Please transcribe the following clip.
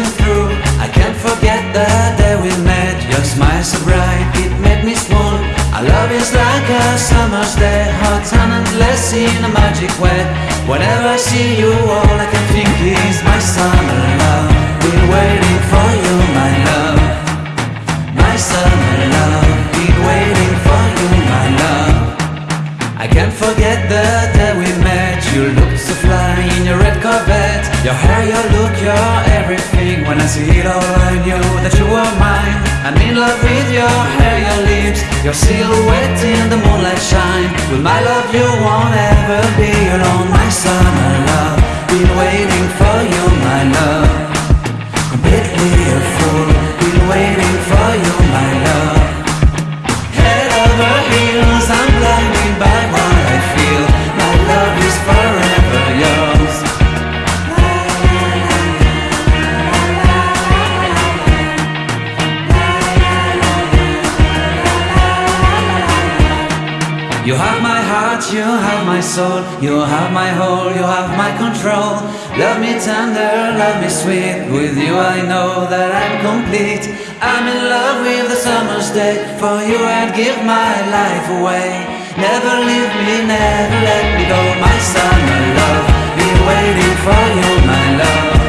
through. I can't forget the day we met. Your smile so bright, it made me swoon Our love is like a summer's day Hot and endless in a magic way. Whenever I see you, all I can think is My summer love, been waiting for you. Your silhouette in the moonlight shine. With my love, you won't you have my soul, you have my whole, you have my control. Love me tender, love me sweet. With you I know that I'm complete. I'm in love with the summer's day. For you I'd give my life away. Never leave me, never let me go. My summer love, been waiting for you, my love.